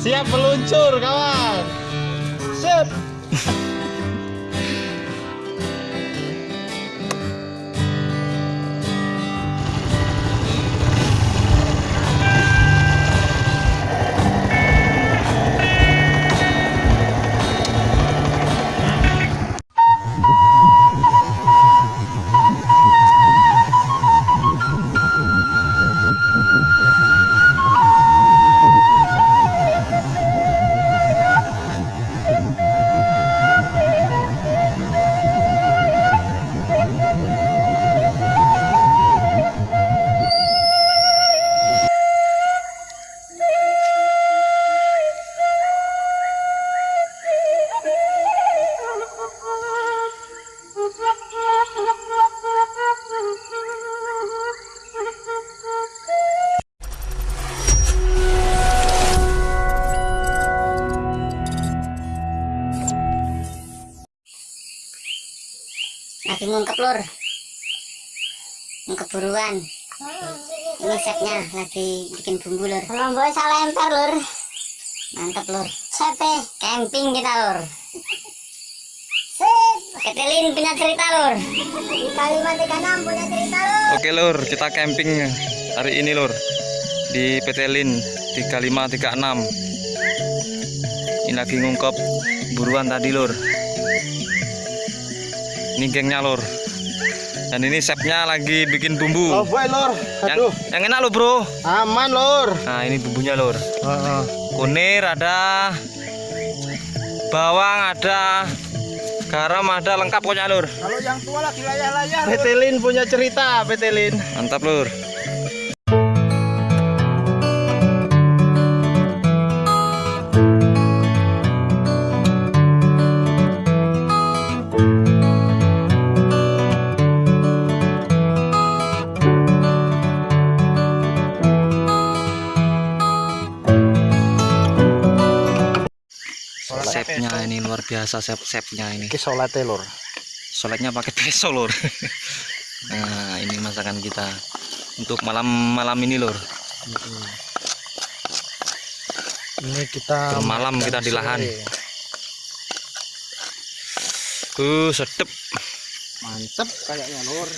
Siap meluncur kawan. Sip. Lagi ngungkep lur. Ngungkep buruan. Ini setnya lagi bikin bumbu lur. Lombok salah lempar lur. Mantap lur. Sete camping kita lur. Sip. Ketelin punya cerita lur. Di kalimat 36 punya cerita lur. Oke lur, kita camping hari ini lur. Di PT Lin 3536. Ini lagi ngungkep buruan tadi lur. Ini gengnya lur. Dan ini chefnya lagi bikin bumbu. Oh boy lor. Yang, Aduh, yang enak lo bro. aman lor. Nah ini bumbunya lur. Heeh. Kunir ada, bawang ada, garam ada, lengkap pokoknya lur. Kalau yang tua lagi layar-layar. Petelin punya cerita, Petelin. Mantap lur. Chefnya ini luar biasa chefnya ini. Iki salate lor. Soletnya pakai peso lor. nah ini masakan kita untuk malam-malam ini lor. Ini kita Bermalam makan kita di lahan. Uh sedep. Mantep kayaknya lor.